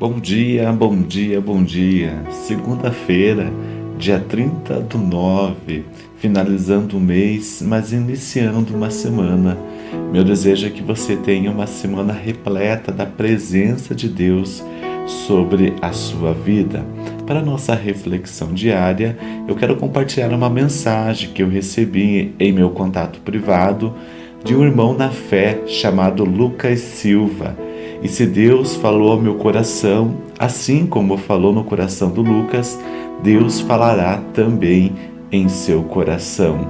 Bom dia, bom dia, bom dia. Segunda-feira, dia 30 do 9, finalizando o mês, mas iniciando uma semana. Meu desejo é que você tenha uma semana repleta da presença de Deus sobre a sua vida. Para nossa reflexão diária, eu quero compartilhar uma mensagem que eu recebi em meu contato privado de um irmão na fé chamado Lucas Silva e se Deus falou ao meu coração, assim como falou no coração do Lucas, Deus falará também em seu coração.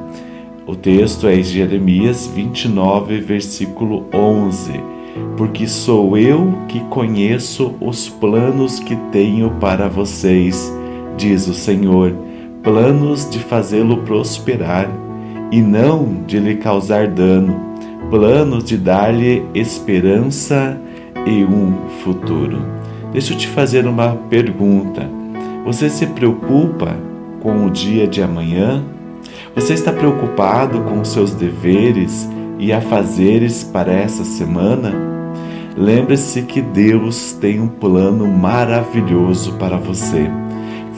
O texto é Jeremias 29, versículo 11. Porque sou eu que conheço os planos que tenho para vocês, diz o Senhor, planos de fazê-lo prosperar e não de lhe causar dano, planos de dar-lhe esperança e um futuro. Deixa eu te fazer uma pergunta. Você se preocupa com o dia de amanhã? Você está preocupado com os seus deveres e afazeres para essa semana? Lembre-se que Deus tem um plano maravilhoso para você.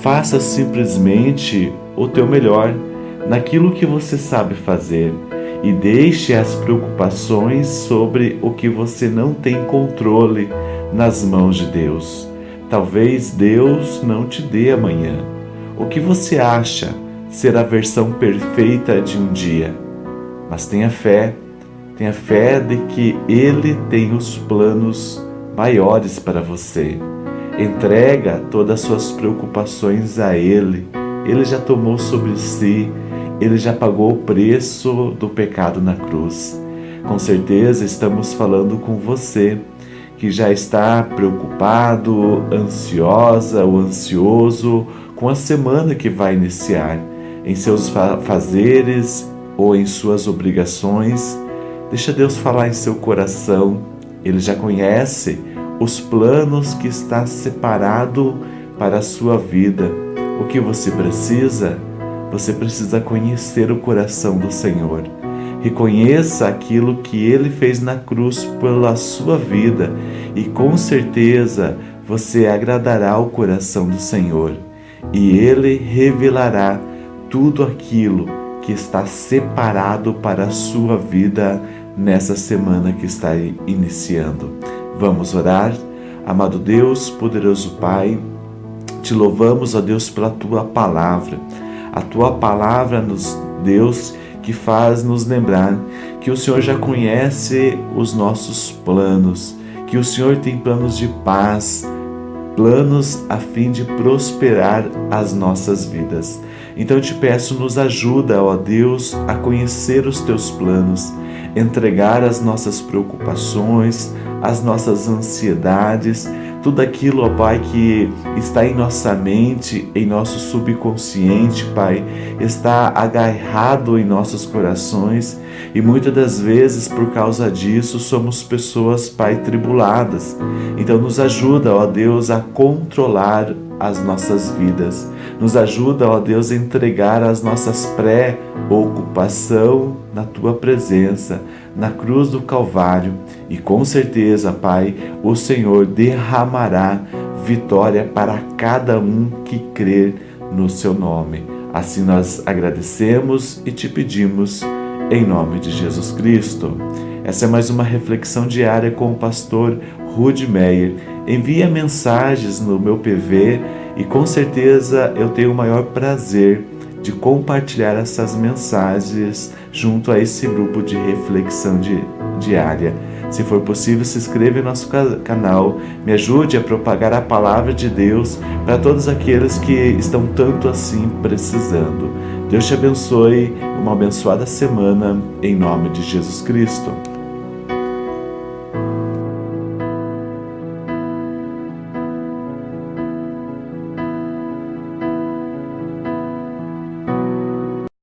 Faça simplesmente o teu melhor naquilo que você sabe fazer e deixe as preocupações sobre o que você não tem controle nas mãos de Deus. Talvez Deus não te dê amanhã. O que você acha ser a versão perfeita de um dia? Mas tenha fé, tenha fé de que Ele tem os planos maiores para você. Entrega todas as suas preocupações a Ele. Ele já tomou sobre si ele já pagou o preço do pecado na cruz. Com certeza estamos falando com você que já está preocupado, ansiosa ou ansioso com a semana que vai iniciar, em seus fazeres ou em suas obrigações. Deixa Deus falar em seu coração. Ele já conhece os planos que está separado para a sua vida. O que você precisa você precisa conhecer o coração do Senhor. Reconheça aquilo que Ele fez na cruz pela sua vida e com certeza você agradará o coração do Senhor e Ele revelará tudo aquilo que está separado para a sua vida nessa semana que está iniciando. Vamos orar? Amado Deus, poderoso Pai, te louvamos, ó Deus, pela tua palavra a tua palavra nos Deus que faz nos lembrar que o Senhor já conhece os nossos planos, que o Senhor tem planos de paz, planos a fim de prosperar as nossas vidas. Então eu te peço, nos ajuda, ó Deus, a conhecer os teus planos, entregar as nossas preocupações, as nossas ansiedades, tudo aquilo, ó Pai, que está em nossa mente, em nosso subconsciente, Pai, está agarrado em nossos corações e muitas das vezes, por causa disso, somos pessoas, Pai, tribuladas. Então, nos ajuda, ó Deus, a controlar as nossas vidas. Nos ajuda, ó Deus, a entregar as nossas pré-ocupação na tua presença, na cruz do Calvário. E com certeza, Pai, o Senhor derramará vitória para cada um que crer no seu nome. Assim nós agradecemos e te pedimos em nome de Jesus Cristo. Essa é mais uma reflexão diária com o pastor Rude Meyer envia mensagens no meu PV e com certeza eu tenho o maior prazer de compartilhar essas mensagens junto a esse grupo de reflexão di diária. Se for possível, se inscreva em nosso canal, me ajude a propagar a palavra de Deus para todos aqueles que estão tanto assim precisando. Deus te abençoe, uma abençoada semana, em nome de Jesus Cristo.